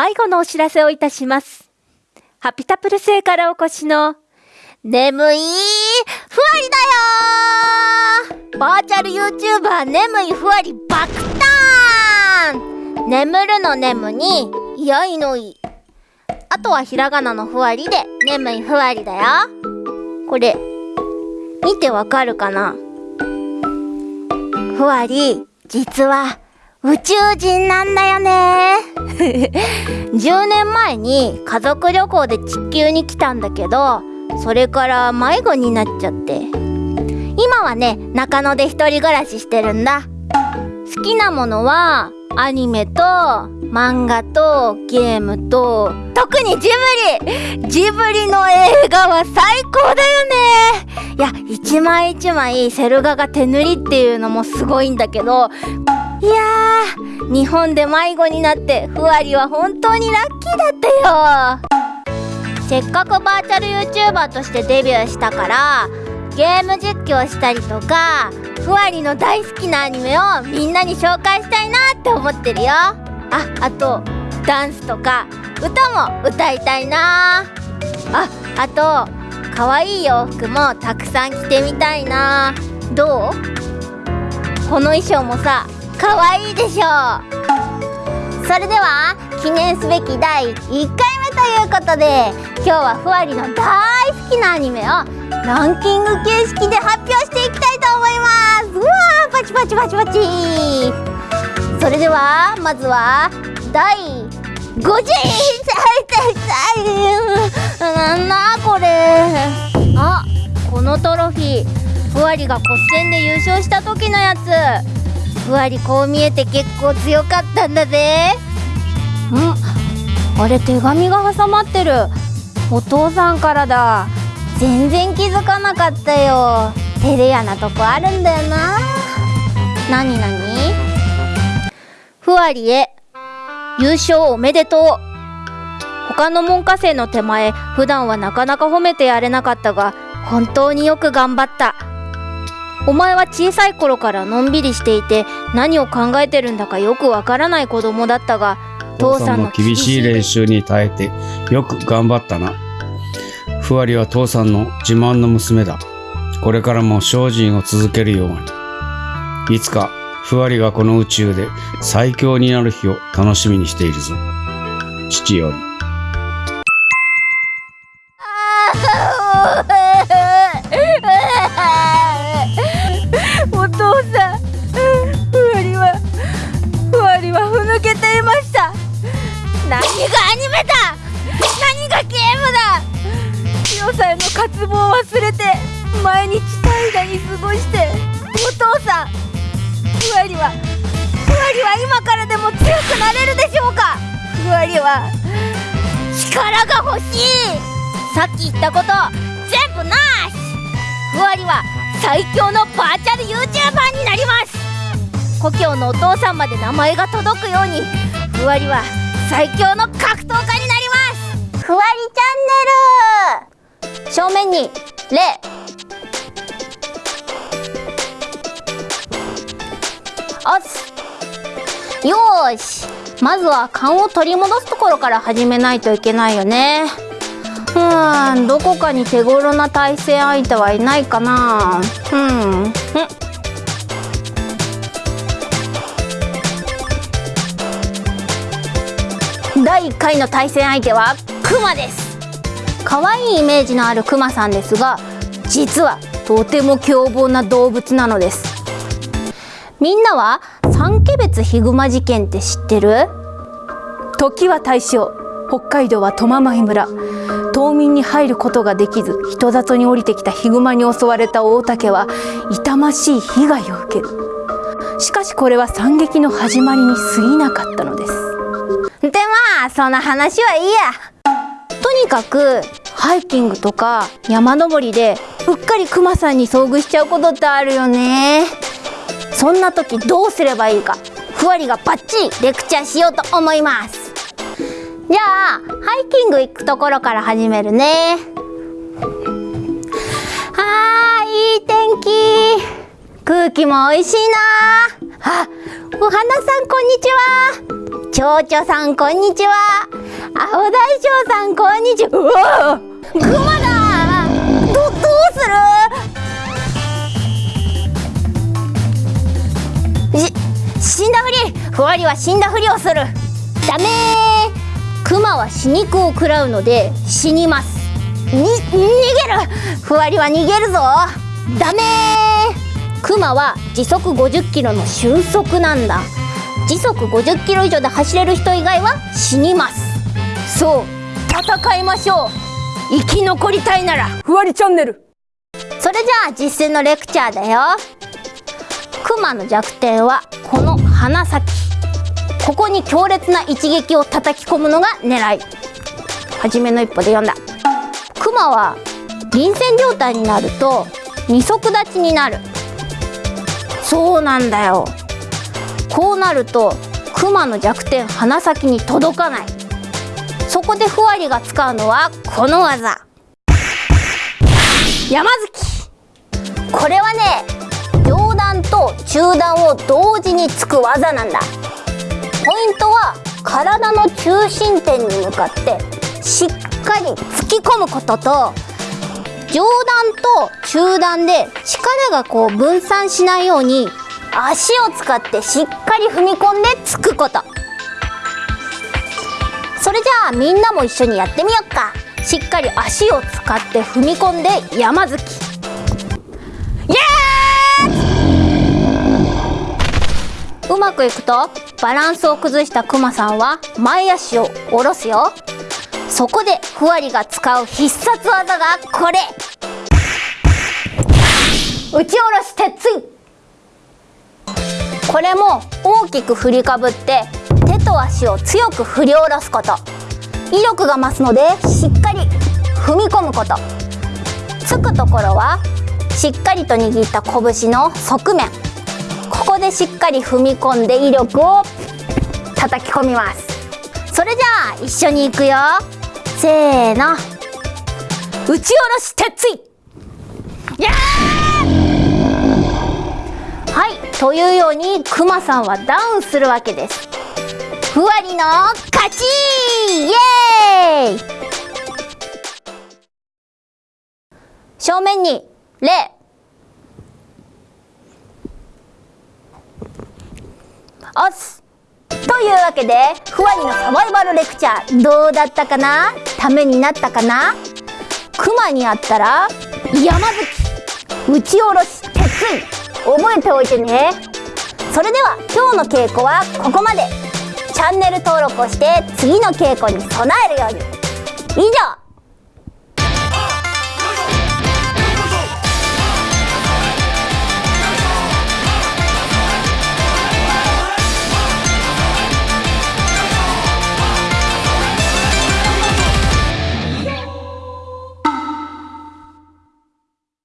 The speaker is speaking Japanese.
迷子のお知らせをいたします。ハピタプル星からお越しの、眠いふわりだよバーチャル YouTuber 眠いふわり爆誕眠るの眠に、いやいのい。あとはひらがなのふわりで、眠いふわりだよ。これ、見てわかるかな？ふわり、実は、宇宙人なんだよね。10年前に家族旅行で地球に来たんだけどそれから迷子になっちゃって。今はね中野で一人暮らししてるんだ。好きなものはアニメと漫画とゲームと特にジブリ。ジブリの映画は最高だよね。いや一枚一枚セル画が手塗りっていうのもすごいんだけどいやー日本で迷子になってふわりは本当にラッキーだったよ。せっかくバーチャル YouTuber としてデビューしたからゲーム実況したりとかふわりの大好きなアニメをみんなに紹介したいなって思ってるよ。ああとダンスとか歌も歌いたいな。ああと可愛い洋服もたくさん着てみたいな。どう？この衣装もさ可愛いでしょ。うそれでは記念すべき第1回目ということで今日はふわりの大好きなアニメをランキング形式で発表していきたいと思います。うわーパチパチパチパチ。それではまずは第50位なんだこれ。あこのトロフィー。ふわりが骨戦で優勝した時のやつ。ふわりこう見えて結構強かったんだぜ。ん。あれ手紙が挟まってる。お父さんからだ。全然気づかなかったよ。照れ屋なとこあるんだよな。なになに？ふわりへ。優勝おめでとう。他の門下生の手前普段はなかなか褒めてやれなかったが本当によく頑張った。お前は小さい頃からのんびりしていて何を考えてるんだかよくわからない子供だったが父さんの厳しい練習に耐えてよく頑張ったな。ふわりは父さんの自慢の娘だ。これからも精進を続けるように。いつかふわりがこの宇宙で最強になる日を楽しみにしているぞ。父より。何がアニメだ。何がゲームだ。強さへの渇望を忘れて毎日怠惰に過ごしてお父さんふわりはふわりは今からでも強くなれるでしょうか。ふわりは力が欲しい。さっき言ったこと全部なし。ふわりは最強のバーチャル YouTuber になります。故郷のお父さんまで名前が届くようにふわりは最強の格闘家になります。ふわりチャンネル。正面に礼おっすよーし。まずは勘を取り戻すところから始めないといけないよね。うーん。どこかに手頃な対戦相手はいないかな。うん。1回の対戦相手はクマです。可愛いイメージのあるクマさんですが実はとても凶暴な動物なのです。みんなは三毛別ヒグマ事件って知ってる？時は大正北海道は苫前村。冬眠に入ることができず人里に降りてきたヒグマに襲われた大竹は痛ましい被害を受ける。しかしこれは惨劇の始まりに過ぎなかったのです。でまあそんな話はいいや。とにかくハイキングとか山登りでうっかりクマさんに遭遇しちゃうことってあるよね。そんな時どうすればいいか。ふわりがバッチリレクチャーしようと思います。じゃあハイキング行くところから始めるね。はーいい天気。空気も美味しいな。あお花さんこんにちは。蝶々さんこんにちは。青大将さんこんにちは。うわクマだどどうする？し死んだふり。ふわりは死んだふりをする。ダメー。クマは死肉を食らうので死にます。に逃げる。ふわりは逃げるぞ。ダメー。クマは時速50キロの瞬速なんだ。時速50キロ以上で走れる人以外は死にます。そう戦いましょう。生き残りたいなら。ふわりチャンネル。それじゃあ実践のレクチャーだよ。クマの弱点はこの鼻先。ここに強烈な一撃を叩き込むのが狙い。初めの一歩で読んだ。クマは臨戦状態になると二足立ちになる。そうなんだよこうなるとクマの弱点鼻先に届かない。そこでふわりが使うのはこの技。山月。これはね両段と中段を同時につく技なんだ。ポイントは体の中心点に向かってしっかり突き込むことと上段と中段で力がこう分散しないように足を使ってしっかり踏み込んでつくこと。それじゃあみんなも一緒にやってみよっか。しっかり足を使って踏み込んで山突き。イエーうまくいくとバランスを崩したクマさんは前足を下ろすよ。そこでふわりが使う必殺技がこれ。打ち下ろし鉄槌これも大きく振りかぶって手と足を強く振り下ろすこと。威力が増すのでしっかり踏み込むこと。つくところはしっかりと握った拳の側面。ここでしっかり踏み込んで威力を叩き込みます。それじゃあ一緒に行くよ。せーの。打ち下ろし鉄槌!やーというようにクマさんはダウンするわけです。ふわりの勝ち！イエーイ！正面に礼おすというわけでふわりのサバイバルレクチャーどうだったかな？ためになったかな？クマにあったら山吹打ち下ろし鉄槌覚えておいてね。それでは今日の稽古はここまで。チャンネル登録をして次の稽古に備えるように。以上。